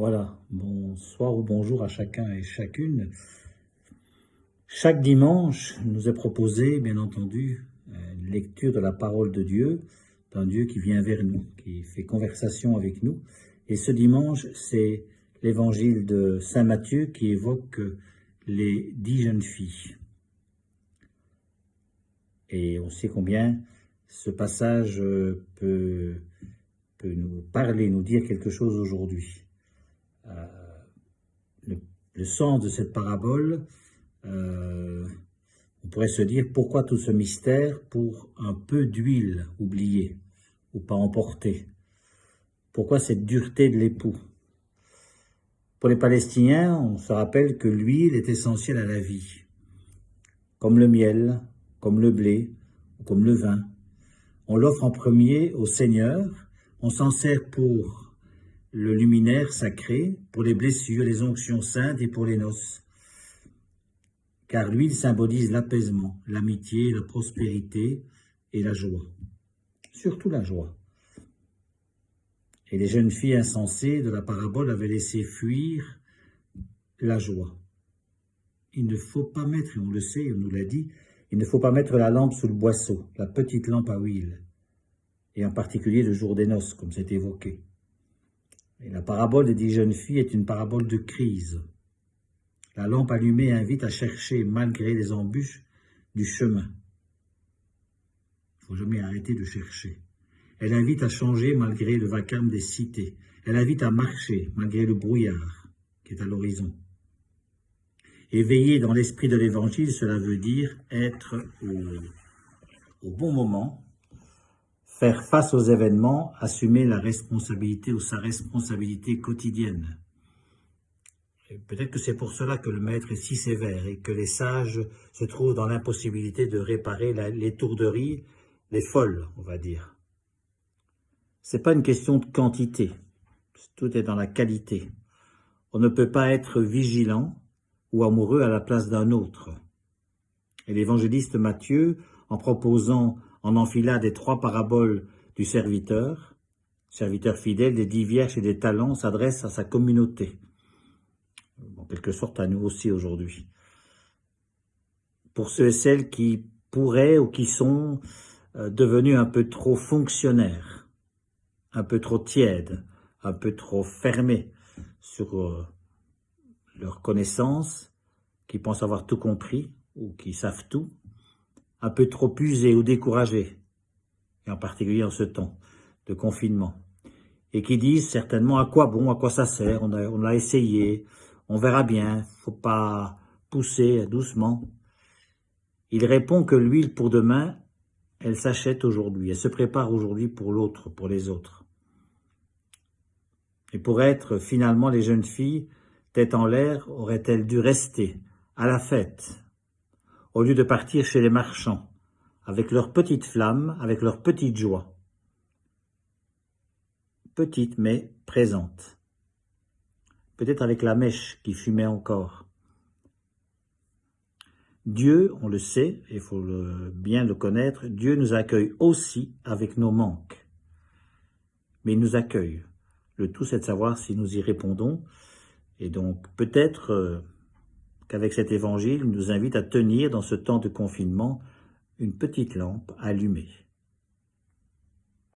Voilà, bonsoir ou bonjour à chacun et chacune. Chaque dimanche, nous est proposé, bien entendu, une lecture de la parole de Dieu, d'un Dieu qui vient vers nous, qui fait conversation avec nous. Et ce dimanche, c'est l'évangile de Saint Matthieu qui évoque les dix jeunes filles. Et on sait combien ce passage peut, peut nous parler, nous dire quelque chose aujourd'hui. Le, sens de cette parabole, euh, on pourrait se dire pourquoi tout ce mystère pour un peu d'huile oubliée ou pas emportée? Pourquoi cette dureté de l'époux? Pour les Palestiniens, on se rappelle que l'huile est essentielle à la vie, comme le miel, comme le blé ou comme le vin. On l'offre en premier au Seigneur, on s'en sert pour le luminaire sacré pour les blessures, les onctions saintes et pour les noces. Car l'huile symbolise l'apaisement, l'amitié, la prospérité et la joie. Surtout la joie. Et les jeunes filles insensées de la parabole avaient laissé fuir la joie. Il ne faut pas mettre, et on le sait, on nous l'a dit, il ne faut pas mettre la lampe sous le boisseau, la petite lampe à huile, et en particulier le jour des noces, comme c'est évoqué. La parabole des dix jeunes filles est une parabole de crise. La lampe allumée invite à chercher, malgré les embûches, du chemin. Il ne faut jamais arrêter de chercher. Elle invite à changer malgré le vacarme des cités. Elle invite à marcher malgré le brouillard qui est à l'horizon. Éveiller dans l'esprit de l'Évangile, cela veut dire être au bon moment, faire face aux événements, assumer la responsabilité ou sa responsabilité quotidienne. Peut-être que c'est pour cela que le maître est si sévère et que les sages se trouvent dans l'impossibilité de réparer les tourderies, les folles, on va dire. C'est pas une question de quantité, tout est dans la qualité. On ne peut pas être vigilant ou amoureux à la place d'un autre. Et l'évangéliste Matthieu, en proposant en enfilade des trois paraboles du serviteur, serviteur fidèle des dix vierges et des talents, s'adresse à sa communauté, en quelque sorte à nous aussi aujourd'hui. Pour ceux et celles qui pourraient ou qui sont euh, devenus un peu trop fonctionnaires, un peu trop tièdes, un peu trop fermés sur euh, leur connaissance, qui pensent avoir tout compris ou qui savent tout, un peu trop usés ou découragés, et en particulier en ce temps de confinement, et qui disent certainement à quoi bon, à quoi ça sert, on a, on a essayé, on verra bien, faut pas pousser doucement. Il répond que l'huile pour demain, elle s'achète aujourd'hui, elle se prépare aujourd'hui pour l'autre, pour les autres. Et pour être finalement les jeunes filles, tête en l'air, auraient-elles dû rester à la fête, au lieu de partir chez les marchands, avec leurs petites flammes, avec leurs petites joies. Petites mais présentes. Peut-être avec la mèche qui fumait encore. Dieu, on le sait, il faut bien le connaître, Dieu nous accueille aussi avec nos manques. Mais il nous accueille. Le tout, c'est de savoir si nous y répondons. Et donc, peut-être... Euh, qu'avec cet évangile, il nous invite à tenir dans ce temps de confinement une petite lampe allumée.